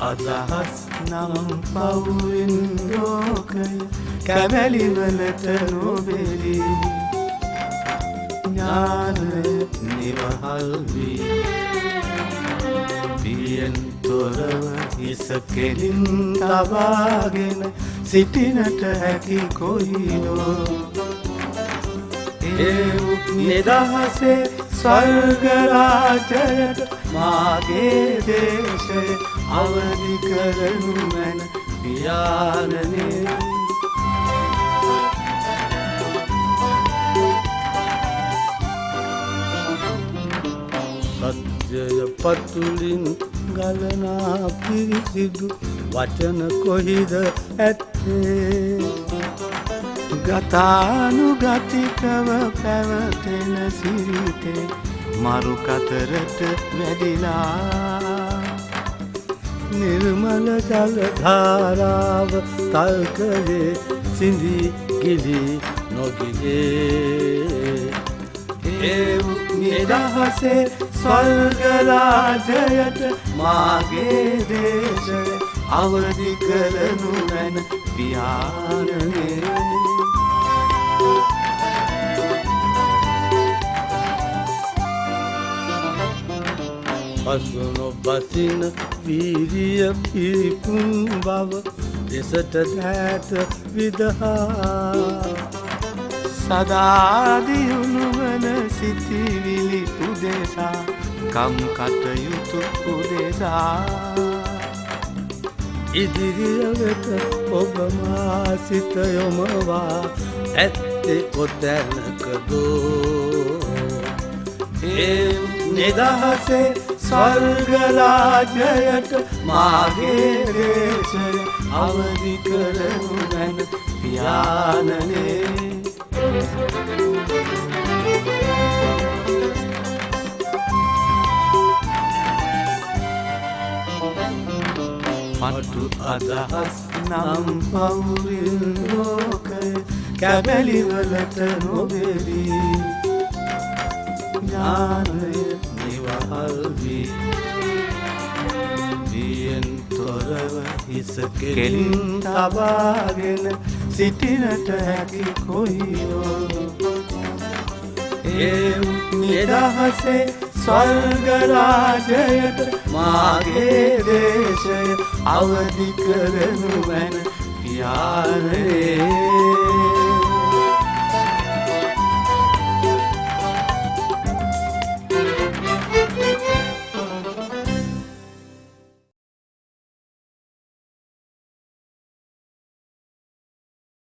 අදහස් නම් පවුවෙන් ලෝකය කැමැලිවලට නොබෙරි ඥානය නිවහල් වී. පියෙන් තොරව හිස කෙලින් තබාගෙන සිටිනට හැකි කොයිදෝ ඒ නිදහසේ ස්වර්ගරාජයට මාගේ දේශය අවදි කරනු මැන පියාණනේ. සත්‍යය පතුලින් ගලනා පිරිසිදු වචන කොහිද ඇත්තේ? ගතානුගතිකව පැවතෙන සිරිතේ මරුකතරට වැඩිලා නිර්මල ජලධාරාව තල්කයේ සිඳී ගිලි නොගිලේ. ඒ නිදහසේ ස්වර්ගරාජයට මාගේ දේශය අවදි කරනු මැන පියාණනේ. පසුනො බසින වීරිය පිරිපුන් බව දෙසට දෑත විදහා. සදාදියුණුවන සිතිවිලි උදෙසා කම් කටයුතු උදෙසා. ඉදිරිය වෙත ඔබමා සිත යොමවා ඇත්තේ කොතැනකදෝ ඒ නිදහසේ ස්වර්ගරාජයට මාගේ දේශය අවදි කරනු මැන පියාණනේ. පටු අදහස් නම් පවුරින් ලෝකය කැබැලිවලට නොබෙරි ඥානය නිවහල් වී. දියෙන් තොරව හිස කෙලින් තබාගෙන සිටිනට හැකි කොයිෝ ඒ නිදහසේ ස්වර්ගරාජයට මාගේ දේශය අවදි කරනු වැන පියාරේ